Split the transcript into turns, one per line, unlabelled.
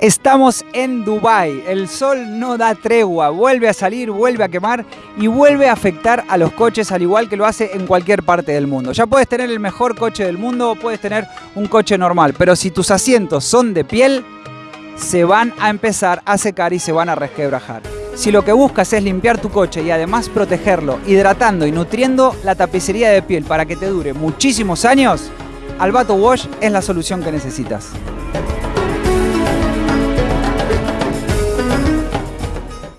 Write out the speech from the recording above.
Estamos en Dubai. El sol no da tregua, vuelve a salir, vuelve a quemar y vuelve a afectar a los coches al igual que lo hace en cualquier parte del mundo. Ya puedes tener el mejor coche del mundo o puedes tener un coche normal, pero si tus asientos son de piel, se van a empezar a secar y se van a resquebrajar. Si lo que buscas es limpiar tu coche y además protegerlo, hidratando y nutriendo la tapicería de piel para que te dure muchísimos años, Albato Wash es la solución que necesitas.